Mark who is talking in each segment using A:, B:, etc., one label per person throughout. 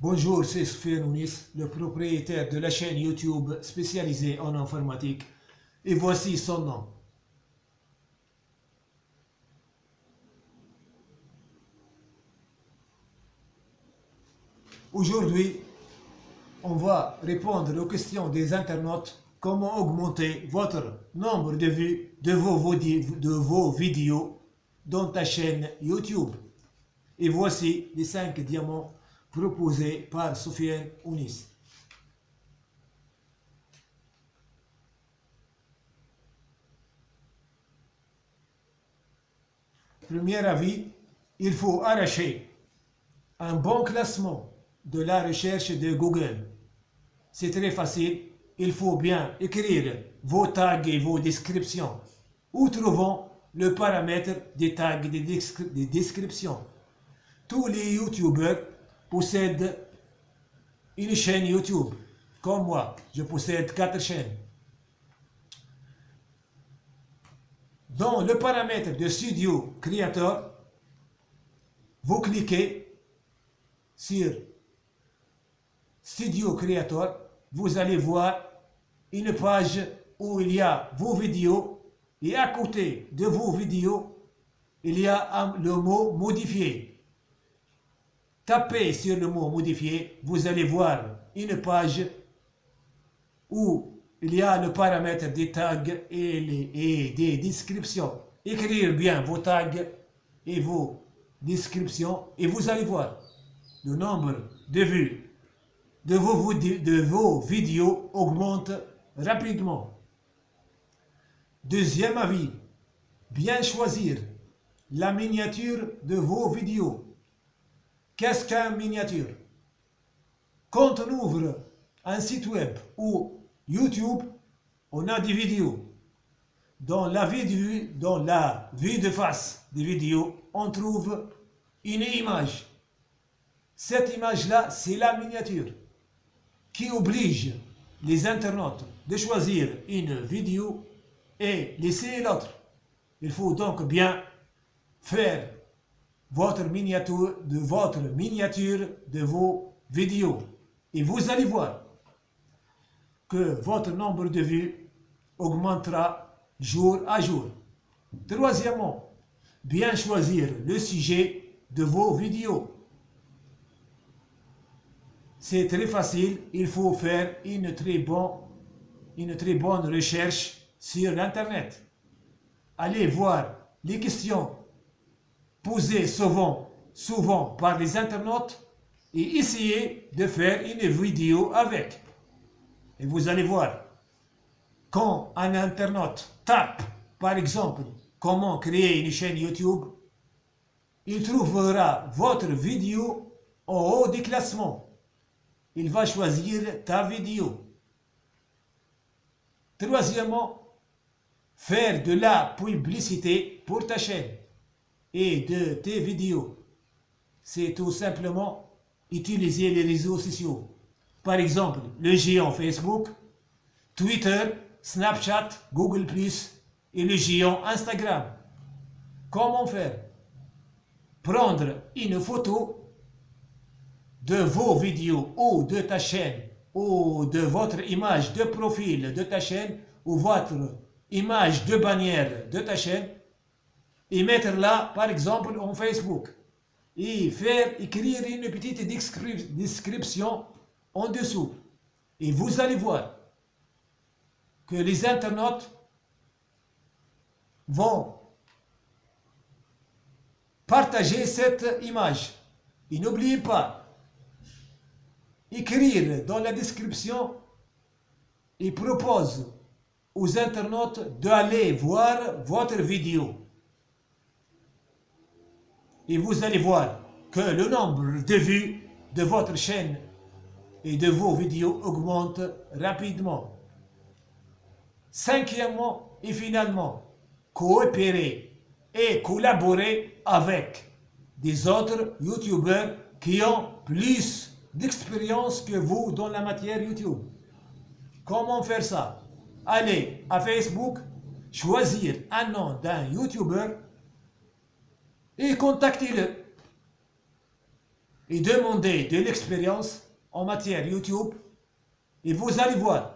A: Bonjour, c'est Sofiane Ounis, le propriétaire de la chaîne YouTube spécialisée en informatique. Et voici son nom. Aujourd'hui, on va répondre aux questions des internautes. Comment augmenter votre nombre de vues de vos, de vos vidéos dans ta chaîne YouTube? Et voici les 5 diamants proposés par Sofiane Ounis. Premier avis, il faut arracher un bon classement de la recherche de Google. C'est très facile, il faut bien écrire vos tags et vos descriptions. Où trouvons le paramètre des tags des descriptions? Tous les youtubeurs possèdent une chaîne YouTube. Comme moi, je possède quatre chaînes. Dans le paramètre de Studio Creator, vous cliquez sur Studio Creator, vous allez voir une page où il y a vos vidéos et à côté de vos vidéos, il y a le mot modifier. Tapez sur le mot modifier, vous allez voir une page où il y a le paramètre des tags et, des descriptions. Écrire bien vos tags et vos descriptions et vous allez voir le nombre de vues de vos vidéos augmente rapidement. Deuxième avis, bien choisir la miniature de vos vidéos. Qu'est-ce qu'un miniature? Quand on ouvre un site web ou YouTube, on a des vidéos. Dans la de, dans la vue de face des vidéos, on trouve une image. Cette image-là, c'est la miniature qui oblige les internautes de choisir une vidéo et laisser l'autre. Il faut donc bien faire votre miniature de votre miniature de vos vidéos. Et vous allez voir que votre nombre de vues augmentera jour à jour. Troisièmement, bien choisir le sujet de vos vidéos. C'est très facile, il faut faire une très, une très bonne recherche sur l'Internet. Allez voir les questions souvent, souvent par les internautes et essayez de faire une vidéo avec. Et vous allez voir, quand un internaute tape, par exemple, comment créer une chaîne YouTube, il trouvera votre vidéo en haut du classement il va choisir ta vidéo. Troisièmement, faire de la publicité pour ta chaîne et de tes vidéos. C'est tout simplement utiliser les réseaux sociaux. Par exemple, le géant Facebook, Twitter, Snapchat, Google+, et le géant Instagram. Comment faire? Prendre une photo de vos vidéos ou de ta chaîne ou de votre image de profil de ta chaîne ou votre image de bannière de ta chaîne et mettre là par exemple en Facebook. Et faire écrire une petite description en dessous. Et vous allez voir que les internautes vont partager cette image. Et n'oubliez pas écrire dans la description, il propose aux internautes d'aller voir votre vidéo. Et vous allez voir que le nombre de vues de votre chaîne et de vos vidéos augmente rapidement. Cinquièmement et finalement, coopérer et collaborer avec des autres youtubeurs qui ont plus d'expérience que vous dans la matière YouTube. Comment faire ça? Allez à Facebook, choisir un nom d'un YouTuber et contactez-le. et demandez de l'expérience en matière YouTube et vous allez voir,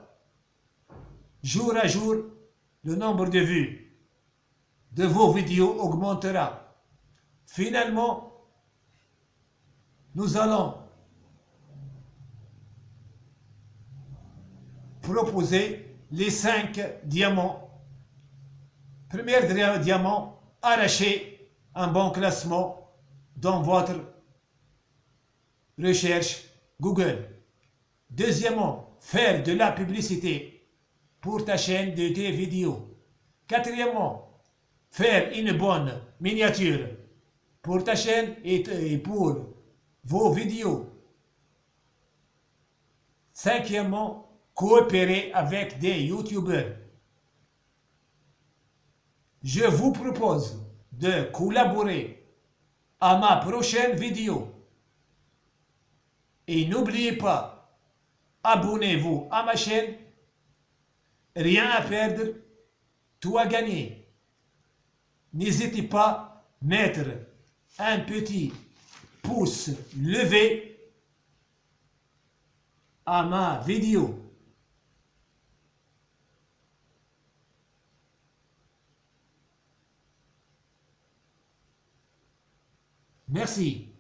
A: jour à jour, le nombre de vues de vos vidéos augmentera. Finalement, nous allons proposer les cinq diamants. Premier diamant, arracher un bon classement dans votre recherche Google. Deuxièmement, faire de la publicité pour ta chaîne de tes vidéos. Quatrièmement, faire une bonne miniature pour ta chaîne et pour vos vidéos. Cinquièmement, coopérer avec des youtubeurs. Je vous propose de collaborer à ma prochaine vidéo. Et n'oubliez pas, abonnez-vous à ma chaîne. Rien à perdre, tout à gagner. N'hésitez pas à mettre un petit pouce levé à ma vidéo. Merci.